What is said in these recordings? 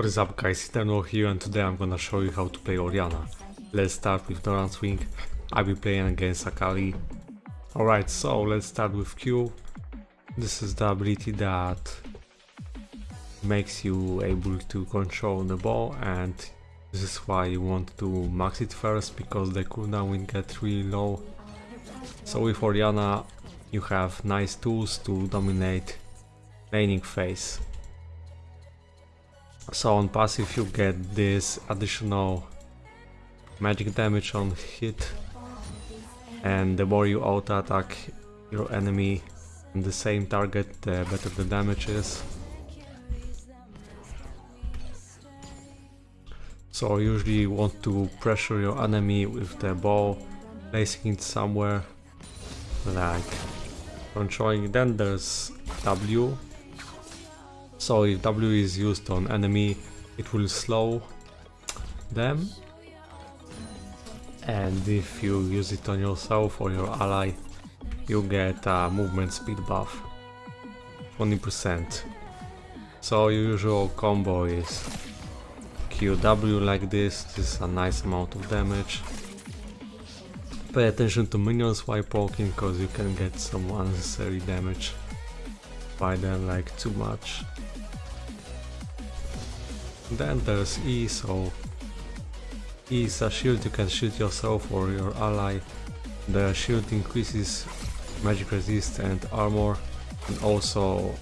What is up guys, Eternal here and today I'm gonna show you how to play Orianna. Let's start with Doran's Ring, I'll be playing against Akali. Alright, so let's start with Q. This is the ability that makes you able to control the ball and this is why you want to max it first because the cooldown will get really low. So with Orianna you have nice tools to dominate laning phase. So on passive you get this additional magic damage on hit and the more you auto attack your enemy on the same target the better the damage is. So usually you want to pressure your enemy with the ball, placing it somewhere like controlling then there's W so if W is used on enemy, it will slow them. And if you use it on yourself or your ally, you get a movement speed buff. 20%. So your usual combo is QW like this, this is a nice amount of damage. Pay attention to minions while poking cause you can get some unnecessary damage by them like too much. Then there's E, so E is a shield, you can shoot yourself or your ally. The shield increases magic resist and armor and also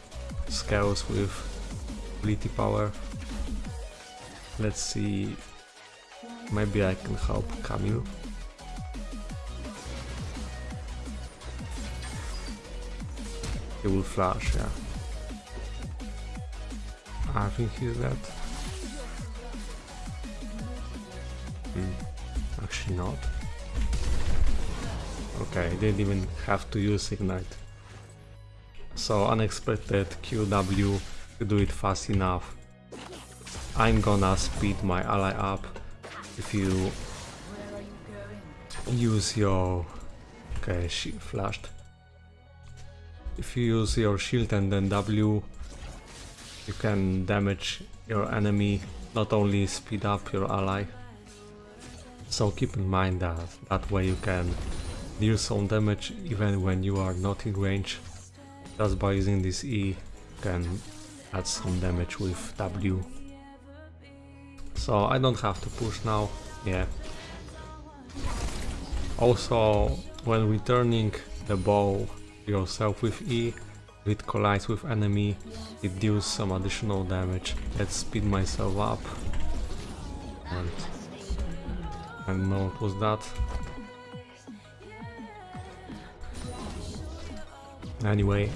scales with ability power. Let's see, maybe I can help Camille. He will flash, yeah. I think he's dead. Hmm. Actually not. Okay, didn't even have to use Ignite. So unexpected QW to do it fast enough. I'm gonna speed my ally up if you use your... Okay, she flashed. If you use your shield and then W, you can damage your enemy, not only speed up your ally. So keep in mind that that way you can deal some damage even when you are not in range. Just by using this E you can add some damage with W. So I don't have to push now, yeah. Also when returning the ball yourself with E, if it collides with enemy, it deals some additional damage. Let's speed myself up and I don't know what was that. Anyway.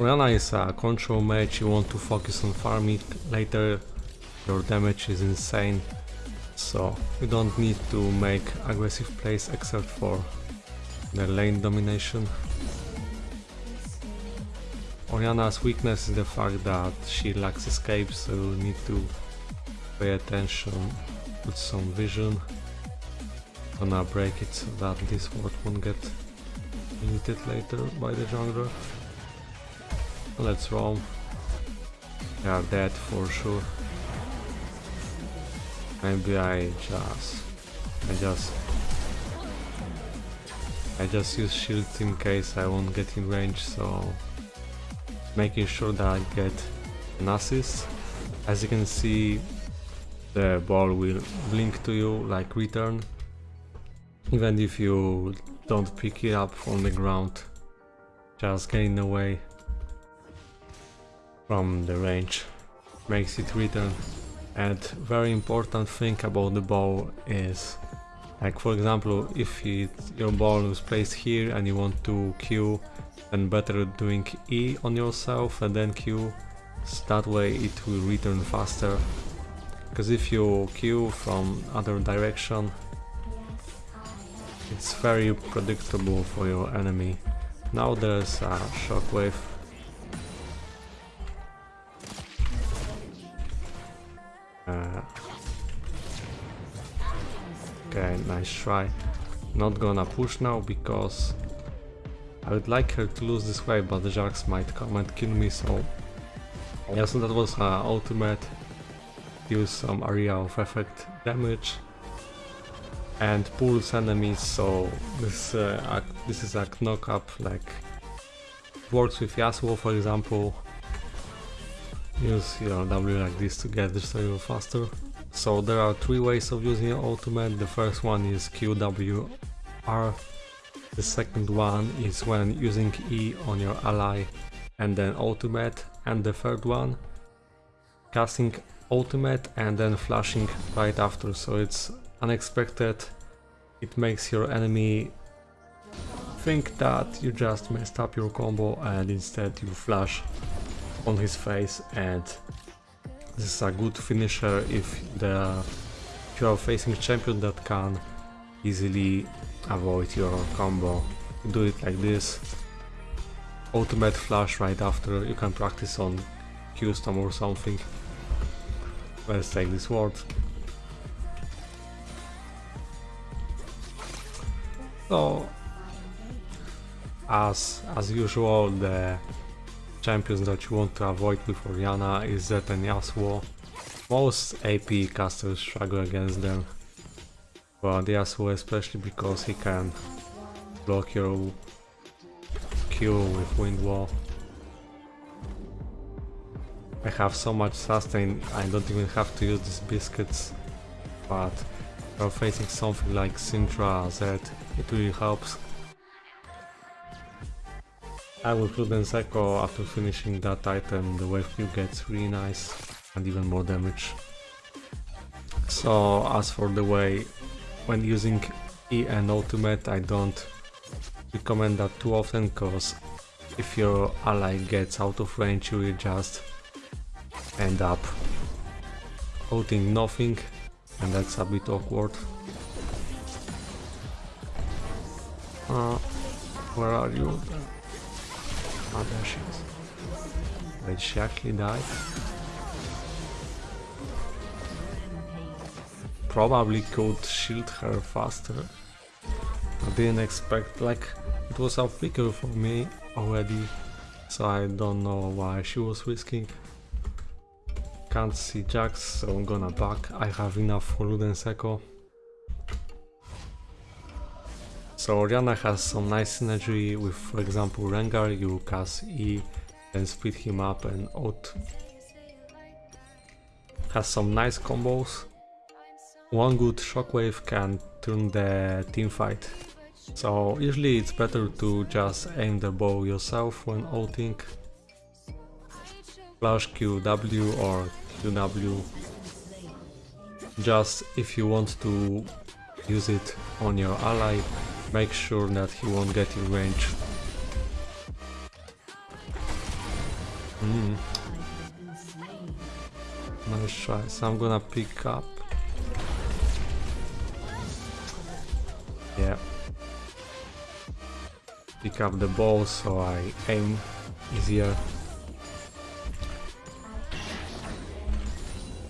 Orianna is a control match, you want to focus on farming later, your damage is insane, so you don't need to make aggressive plays except for the lane domination. Orianna's weakness is the fact that she lacks escape, so you need to pay attention put some vision. Gonna break it so that this ward won't get muted later by the jungler. Let's roam. They are dead for sure. Maybe I just... I just... I just use shield in case I won't get in range, so... Making sure that I get an assist. As you can see, the ball will blink to you like return. Even if you don't pick it up from the ground just getting away from the range. Makes it return. And very important thing about the ball is like for example if it, your ball is placed here and you want to Q then better doing E on yourself and then Q that way it will return faster because if you Q from other direction it's very predictable for your enemy. Now there's a shockwave. Uh, okay, nice try. Not gonna push now because I would like her to lose this wave, but the Jax might come and kill me, so Yeah, so that was uh, ultimate. Use some area of effect damage and pulls enemies. So this uh, this is a knock up like works with Yasuo for example. Use your W like this to get this area faster. So there are three ways of using your ultimate. The first one is QWR. The second one is when using E on your ally and then ultimate. And the third one, casting ultimate and then flashing right after. So it's unexpected. It makes your enemy think that you just messed up your combo and instead you flash on his face and this is a good finisher if the if you are facing a champion that can easily avoid your combo. You do it like this. Ultimate flash right after, you can practice on custom or something. Let's take this ward. So, as as usual, the champions that you want to avoid with Orianna is Zed and Yasuo. Most AP casters struggle against them, but Yasuo especially because he can block your Q with Wind Wall. I have so much sustain, I don't even have to use these biscuits, but you're facing something like Syndra Zed, it really helps. I will Prudence Echo after finishing that item, the wave Q gets really nice and even more damage. So as for the way, when using E and ultimate I don't recommend that too often cause if your ally gets out of range you will just end up holding nothing and that's a bit awkward. Uh, where are you? Oh, there she is. Wait, she actually died? Probably could shield her faster. I didn't expect, like, it was a flicker for me already, so I don't know why she was risking. Can't see Jax, so I'm gonna back. I have enough for Luden's Echo. So Orianna has some nice synergy with, for example, Rengar, you cast E, then speed him up and out. Has some nice combos. One good shockwave can turn the team fight. So usually it's better to just aim the bow yourself when ulting. Flash QW or QW. Just if you want to use it on your ally, make sure that he won't get in range. Mm. Nice try, so I'm gonna pick up. Yeah. Pick up the ball so I aim easier.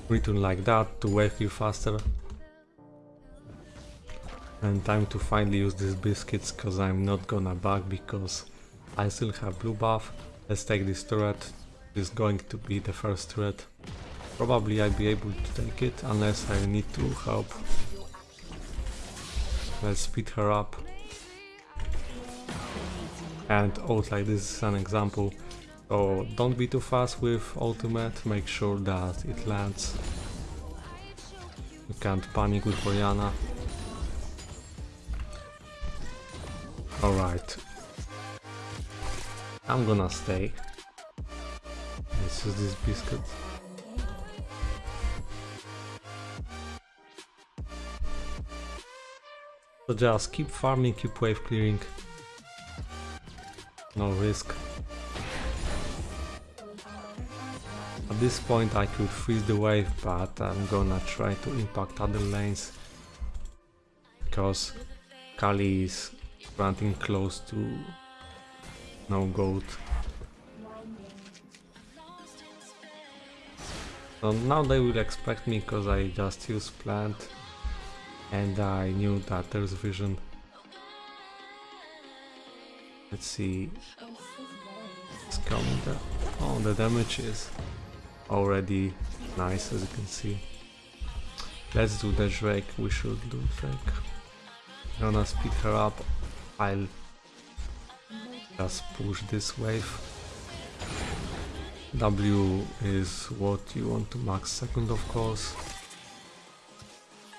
Return like that to wake you faster. And time to finally use these biscuits cause I'm not gonna bug because I still have blue buff. Let's take this turret. This is going to be the first turret. Probably I'll be able to take it unless I need to help. Let's speed her up. And ult like this is an example. So don't be too fast with ultimate, make sure that it lands. You can't panic with Orianna. Alright. I'm gonna stay. Let's use this biscuit. So just keep farming, keep wave clearing. No risk. At this point I could freeze the wave, but I'm gonna try to impact other lanes. Because Kali is running close to no gold. So now they will expect me because I just used plant and I knew that there's vision. Let's see. It's coming. Oh, the damage is already nice as you can see. Let's do the Drake, we should do Drake. I'm gonna speed her up, I'll just push this wave. W is what you want to max second of course.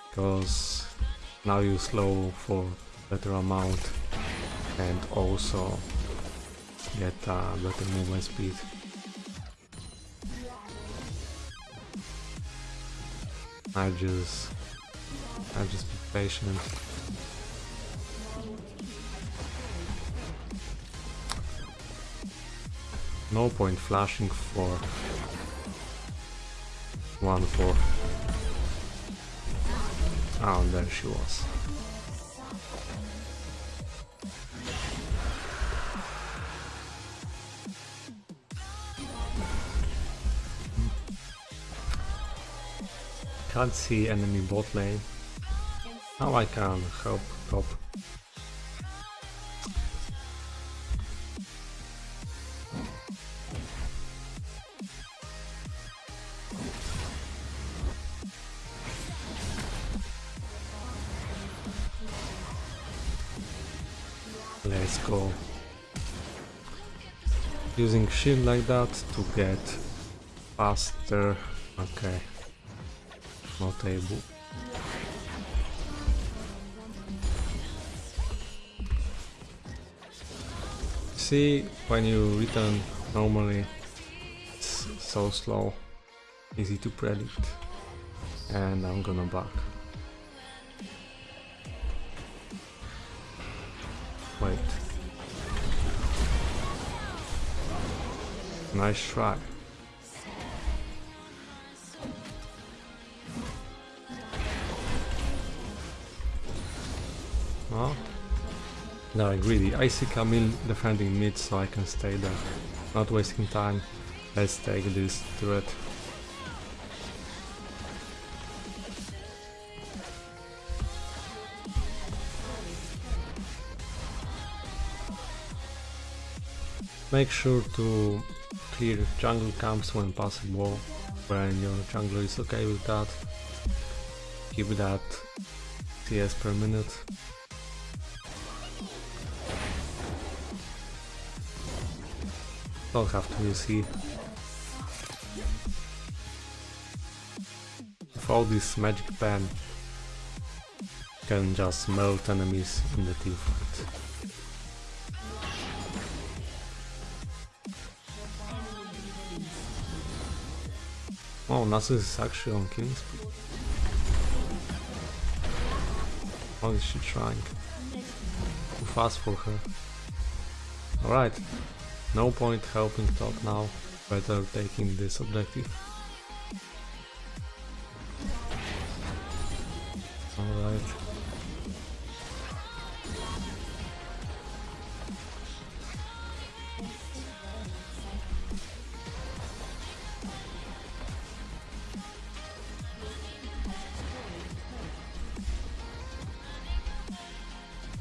Because now you slow for better amount and also get better movement speed. I just I just be patient. No point flashing for one. Ah, and there she was. Can't see enemy bot lane. Now I can help top. Let's go. Using shield like that to get faster. Okay. Able. See, when you return normally, it's so slow, easy to predict. And I'm gonna back. Wait. Nice try. No, greedy. I see Camille defending mid so I can stay there. Not wasting time. Let's take this turret. Make sure to clear jungle camps when possible, when your jungler is okay with that. Keep that CS per minute. To use heat. With all this magic pen, can just melt enemies in the team fight. Oh, Nasus is actually on killing speed. What oh, is she trying? Too fast for her. Alright, no point helping top now, better taking this objective. Alright.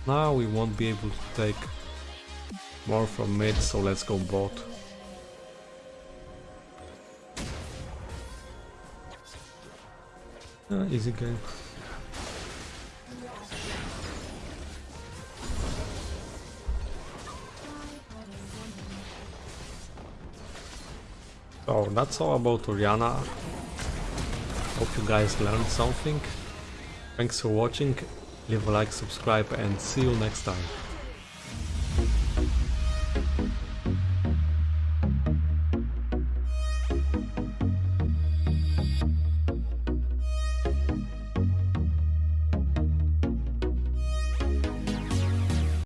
Now we won't be able to take more from mid, so let's go bot. Uh, easy game. So that's all about Orianna. Hope you guys learned something. Thanks for watching, leave a like, subscribe and see you next time.